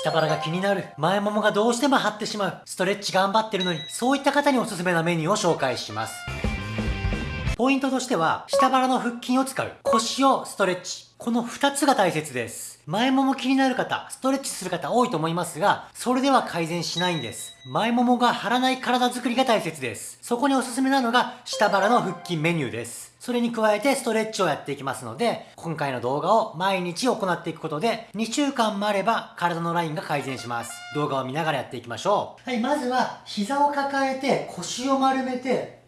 下腹が気になる。前ももがどうしても張ってしまう。ストレッチ頑張ってるのに、そういった方におすすめなメニューを紹介します。ポイントとしては、下腹の腹筋を使う。腰をストレッチ。この2つが大切です。前もも気になる方、ストレッチする方多いと思いますが、それでは改善しないんです。前ももが張らない体作りが大切です。そこにおすすめなのが、下腹の腹筋メニューです。それに加えてストレッチをやっていきますので、今回の動画を毎日行っていくことで、2週間もあれば体のラインが改善します。動画を見ながらやっていきましょう。はい、まずは膝を抱えて腰を丸めて、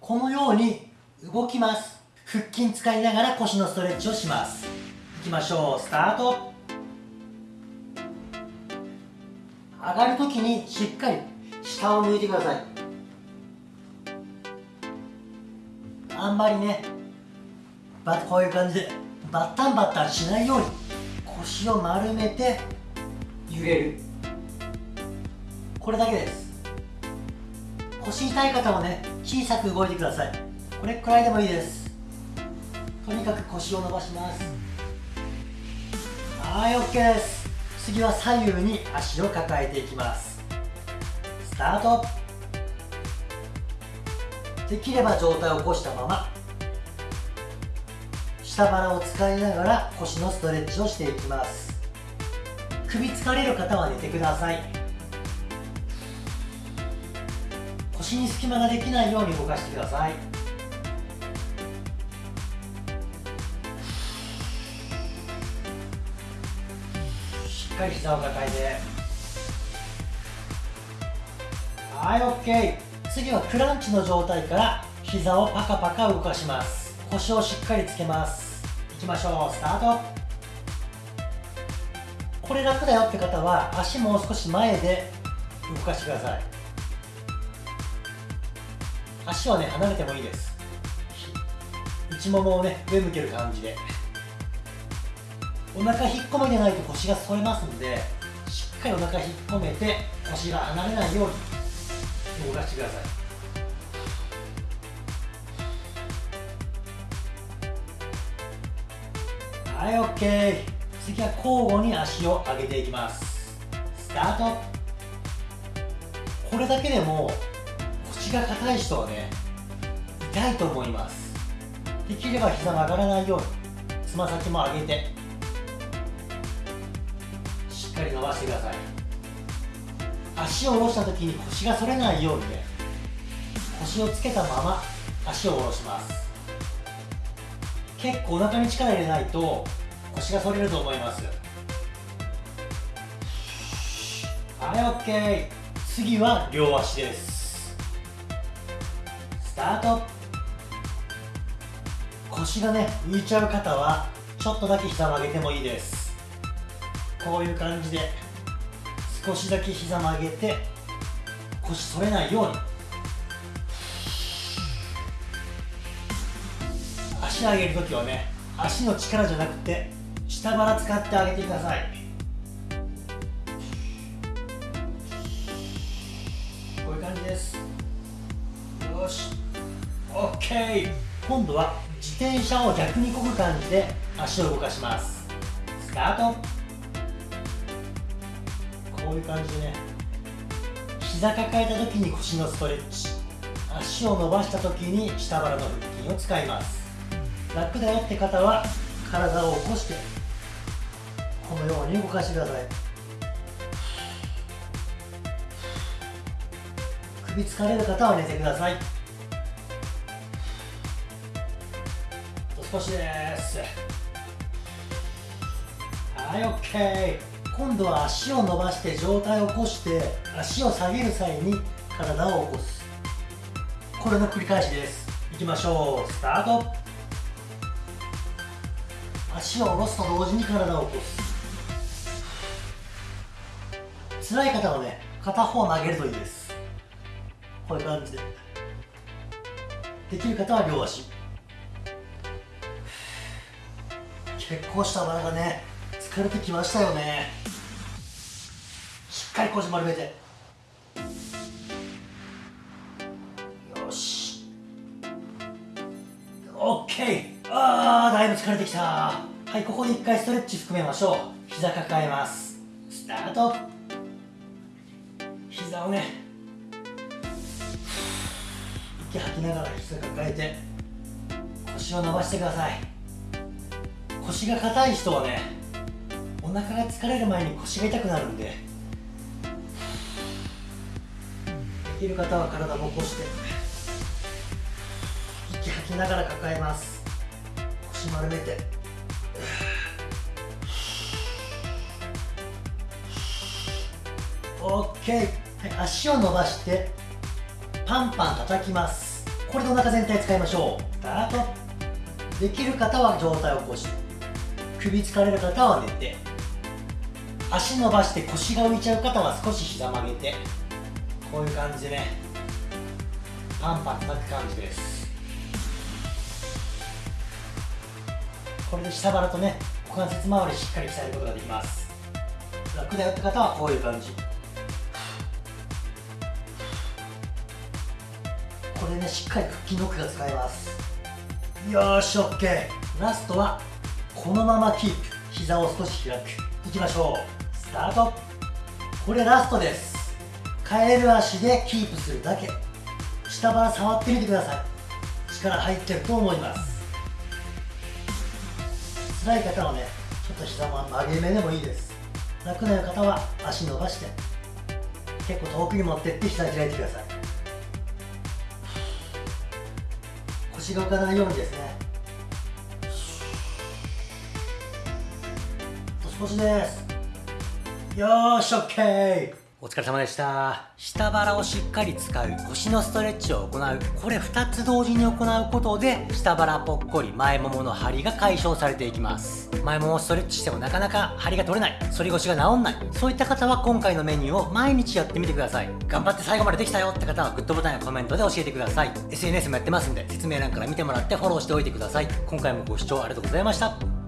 このように動きます。腹筋使いながら腰のストレッチをします。いきましょう。スタート。上がるときにしっかり下を向いてください。あんまりねバこういう感じでバッタンバッタンしないように腰を丸めて揺れる。これだけです。腰痛い方はね小さく動いてください。これくらいでもいいです。とにかく腰を伸ばします。はい OK です。次は左右に足を抱えていきます。スタートできれば上体を起こしたまま下腹を使いながら腰のストレッチをしていきます。首疲れる方は寝てください。腰に隙間ができないように動かしてください。しっかり膝を抱えて。はい OK 次はクランチの状態から膝をパカパカ動かします。腰をしっかりつけます。いきましょう。スタート。これ楽だよって方は足もう少し前で動かしてください。足はね離れてもいいです。内ももをね上向ける感じで。お腹引っ込めてないと腰が反れますのでしっかりお腹引っ込めて腰が離れないように動かしてください。はい OK 次は交互に足を上げていきます。スタート。これだけでも腰が硬い人はね痛いと思います。できれば膝が上がらないようにつま先も上げてしっかり伸ばしてください。足を下ろした時に腰が反れないようにね腰をつけたまま足を下ろします。結構お腹に力入れないと腰が反れると思います。はい OK 次は両足です。スタート。腰がね浮いちゃう方はちょっとだけ膝を上げてもいいです。こういう感じで少しだけ膝曲げて腰反れないように。足上げるときはね足の力じゃなくて下腹使ってあげてください。こういう感じです。よし。OK 今度は自転車を逆にこぐ感じで足を動かします。スタート。こういう感じでね。膝抱えた時に腰のストレッチ。足を伸ばした時に下腹の腹筋を使います。楽だよって方は体を起こしてこのように動かしてください。首疲れる方は寝てください。少しです。はい OK 今度は足を伸ばして上体を起こして足を下げる際に体を起こす。これの繰り返しです。いきましょう。スタート。足を下ろすと同時に体を起こす。辛い方はね片方投げるといいです。こういう感じで。できる方は両足。結構下腹がね疲れてきましたよね。っかり腰丸めてよし。OK あーだいぶ疲れてきた。はいここで一回ストレッチ含めましょう。膝抱えます。スタート。膝をね。息吐きながら膝抱えて腰を伸ばしてください。腰が硬い人はねお腹が疲れる前に腰が痛くなるんできる方は体を起こして息吐きながら抱えます。腰丸めて。OK、はい、足を伸ばしてパンパン叩きます。これでお腹全体使いましょう。スタート。できる方は上体を起こして首疲れる方は寝て。足伸ばして腰が浮いちゃう方は少し膝曲げて。こういう感じでね。パンパン叩く感じです。これで下腹とね股関節周りしっかり鍛えることができます。楽だよって方はこういう感じ。これねしっかり腹筋の奥が使えます。よーし OK ラストはこのままキープ。膝を少し開く。いきましょう。スタート。これラストです。カエル足でキープするだけ。下腹触ってみてください。力入ってると思います。辛い方はねちょっと膝も曲げ目でもいいです。楽な方は足伸ばして結構遠くに持ってって膝開いてください。腰が浮かないようにですね。年越しです。よーし OK お疲れ様でした。下腹をしっかり使う腰のストレッチを行う。これ2つ同時に行うことで下腹ぽっこり前ももの張りが解消されていきます。前ももストレッチしてもなかなか張りが取れない。反り腰が治んない。そういった方は今回のメニューを毎日やってみてください。頑張って最後までできたよって方はグッドボタンやコメントで教えてください。SNS もやってますんで説明欄から見てもらってフォローしておいてください。今回もご視聴ありがとうございました。